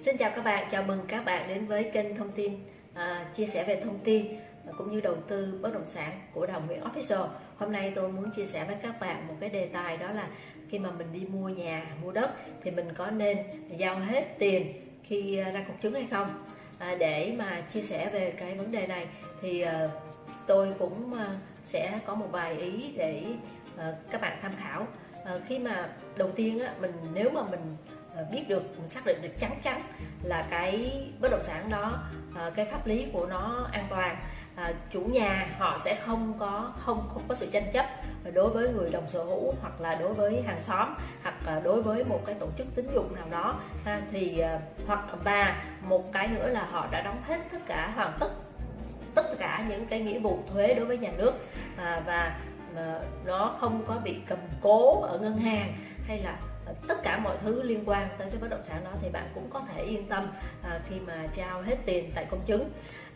Xin chào các bạn, chào mừng các bạn đến với kênh thông tin à, chia sẻ về thông tin à, cũng như đầu tư bất động sản của Đồng Nguyễn Official. Hôm nay tôi muốn chia sẻ với các bạn một cái đề tài đó là khi mà mình đi mua nhà, mua đất thì mình có nên giao hết tiền khi à, ra công chứng hay không? À, để mà chia sẻ về cái vấn đề này thì à, tôi cũng à, sẽ có một vài ý để à, các bạn tham khảo. À, khi mà đầu tiên á, mình nếu mà mình Ờ, biết được xác định được chắc chắn là cái bất động sản đó ờ, cái pháp lý của nó an toàn. À, chủ nhà họ sẽ không có không không có sự tranh chấp đối với người đồng sở hữu hoặc là đối với hàng xóm hoặc là đối với một cái tổ chức tín dụng nào đó. Ha, thì hoặc và một cái nữa là họ đã đóng hết tất cả hoàn tất tất cả những cái nghĩa vụ thuế đối với nhà nước. À, và à, nó không có bị cầm cố ở ngân hàng hay là tất cả mọi thứ liên quan tới cái bất động sản đó thì bạn cũng có thể yên tâm à, khi mà trao hết tiền tại công chứng.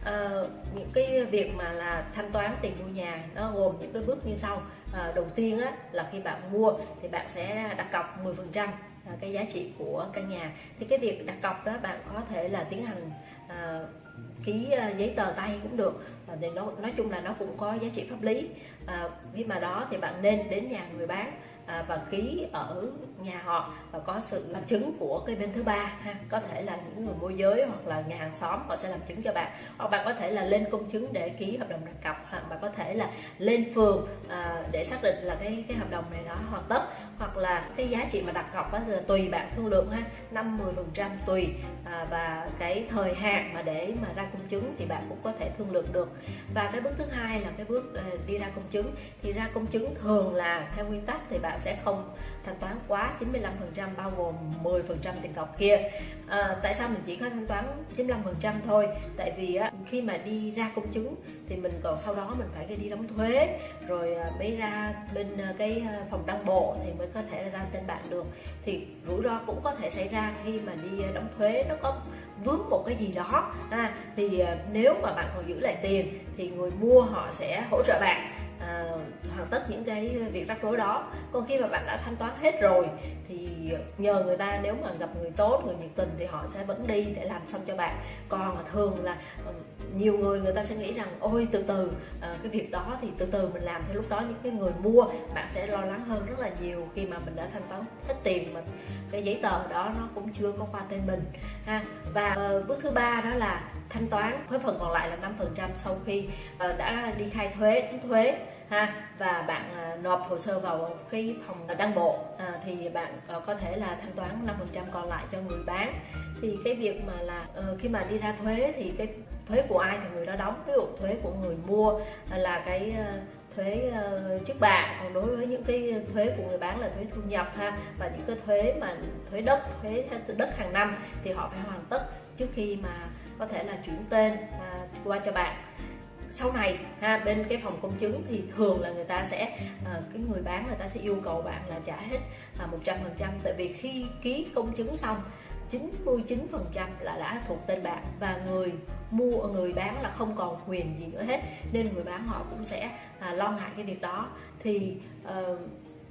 À, những cái việc mà là thanh toán tiền mua nhà nó gồm những cái bước như sau. À, đầu tiên á, là khi bạn mua thì bạn sẽ đặt cọc 10 phần trăm à, cái giá trị của căn nhà. Thì cái việc đặt cọc đó bạn có thể là tiến hành à, ký à, giấy tờ tay cũng được. À, thì nó nói chung là nó cũng có giá trị pháp lý. À, khi mà đó thì bạn nên đến nhà người bán à, và ký ở nhà họ và có sự làm chứng của cái bên thứ ba ha. Có thể là những người môi giới hoặc là nhà hàng xóm họ sẽ làm chứng cho bạn. Hoặc bạn có thể là lên công chứng để ký hợp đồng đặt cọc hoặc bạn có thể là lên phường à, để xác định là cái cái hợp đồng này đó hoàn tất hoặc là cái giá trị mà đặt cọc á, là tùy bạn thương lượng ha. Năm 10 phần trăm tùy à, và cái thời hạn mà để mà ra công chứng thì bạn cũng có thể thương lượng được. Và cái bước thứ hai là cái bước ờ, đi ra công chứng. Thì ra công chứng thường là theo nguyên tắc thì bạn sẽ không thanh toán quá 95% bao gồm 10% tiền cọc kia. À, tại sao mình chỉ có thanh toán 95% thôi? Tại vì á, khi mà đi ra công chứng thì mình còn sau đó mình phải đi đóng thuế. Rồi à, mới ra bên à, cái à, phòng đăng bộ thì mới có thể ra tên bạn được. Thì rủi ro cũng có thể xảy ra khi mà đi đóng thuế nó có vướng một cái gì đó. À, thì nếu mà bạn còn giữ lại tiền thì người mua họ sẽ hỗ trợ bạn à, hoàn tất những cái việc rắc rối đó. Còn khi mà bạn đã thanh toán hết rồi thì nhờ người ta nếu mà gặp người tốt người nhiệt tình thì họ sẽ vẫn đi để làm xong cho bạn. Còn thường là ờ, nhiều người người ta sẽ nghĩ rằng ôi từ từ à, cái việc đó thì từ từ mình làm thì lúc đó. Những cái người mua bạn sẽ lo lắng hơn rất là nhiều khi mà mình đã thanh toán hết tiền mà cái giấy tờ đó nó cũng chưa có qua tên mình ha. Và uh, bước thứ ba đó là thanh toán với phần còn lại là 5% sau khi ờ, đã đi khai thuế thuế ha. Và bạn ờ, nộp hồ sơ vào cái phòng đăng bộ à, thì bạn có thể là thanh toán 5% còn lại cho người bán. Thì cái việc mà là khi mà đi ra thuế thì cái thuế của ai thì người đó đóng. Ví dụ thuế của người mua là cái thuế trước bạ. Còn đối với những cái thuế của người bán là thuế thu nhập ha. Và những cái thuế mà thuế đất thuế đất hàng năm thì họ phải hoàn tất trước khi mà có thể là chuyển tên à, qua cho bạn. Sau này ha bên cái phòng công chứng thì thường là người ta sẽ à, cái người bán người ta sẽ yêu cầu bạn là trả hết à, một trăm phần trăm. Tại vì khi ký công chứng xong 99% là đã thuộc tên bạn và người mua người bán là không còn quyền gì nữa hết. Nên người bán họ cũng sẽ à, lo ngại cái việc đó. Thì à,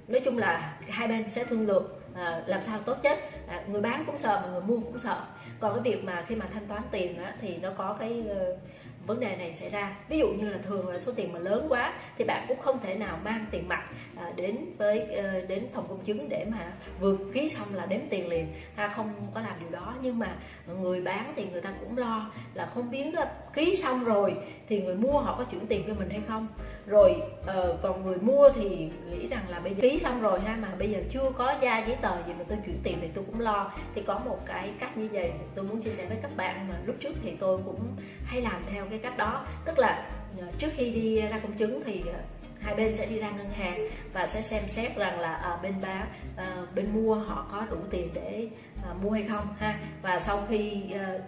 nói chung là hai bên sẽ thương lượng à, làm sao tốt nhất. À, người bán cũng sợ mà người mua cũng sợ còn cái việc mà khi mà thanh toán tiền á, thì nó có cái uh, vấn đề này xảy ra. Ví dụ như là thường là số tiền mà lớn quá thì bạn cũng không thể nào mang tiền mặt à, đến với ờ, đến phòng công chứng để mà vừa ký xong là đếm tiền liền. Ha không có làm điều đó nhưng mà người bán thì người ta cũng lo là không biết là ký xong rồi thì người mua họ có chuyển tiền cho mình hay không rồi uh, còn người mua thì nghĩ rằng là bây giờ ký xong rồi ha mà bây giờ chưa có ra giấy tờ gì mà tôi chuyển tiền thì tôi cũng lo. Thì có một cái cách như vậy tôi muốn chia sẻ với các bạn mà lúc trước thì tôi cũng hay làm theo cái cách đó. Tức là uh, trước khi đi ra công chứng thì uh, hai bên sẽ đi ra ngân hàng và sẽ xem xét rằng là à, bên bán à, bên mua họ có đủ tiền để à, mua hay không ha. Và sau khi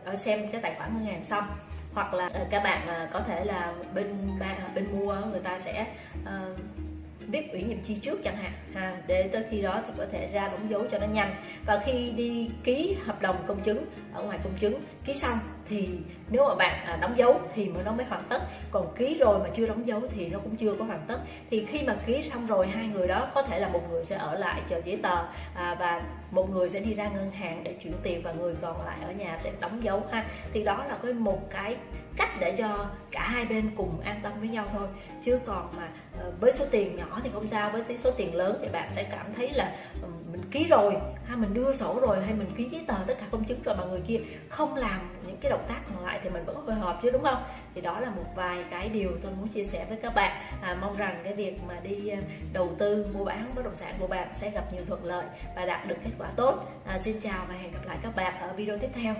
à, xem cái tài khoản ngân hàng xong hoặc là ờ, các bạn ờ, có thể là bên bên mua người ta sẽ uh, viết ủy nhiệm chi trước chẳng hạn. Ha, để tới khi đó thì có thể ra đóng dấu cho nó nhanh. Và khi đi ký hợp đồng công chứng ở ngoài công chứng ký xong thì nếu mà bạn à, đóng dấu thì mới nó mới hoàn tất. Còn ký rồi mà chưa đóng dấu thì nó cũng chưa có hoàn tất. Thì khi mà ký xong rồi hai người đó có thể là một người sẽ ở lại chờ giấy tờ à, và một người sẽ đi ra ngân hàng để chuyển tiền và người còn lại ở nhà sẽ đóng dấu ha. Thì đó là cái một cái cách để cho cả hai bên cùng an tâm với nhau thôi. Chứ còn mà ờ, với số tiền nhỏ thì không sao với số tiền lớn thì bạn sẽ cảm thấy là ờ, mình ký rồi hay mình đưa sổ rồi hay mình ký giấy tờ tất cả công chứng rồi mà người kia không làm những cái động tác còn lại thì mình vẫn có hồi hộp chứ đúng không? Thì đó là một vài cái điều tôi muốn chia sẻ với các bạn. À, mong rằng cái việc mà đi ờ, đầu tư mua bán bất động sản của bạn sẽ gặp nhiều thuận lợi và đạt được kết quả tốt. À, xin chào và hẹn gặp lại các bạn ở video tiếp theo.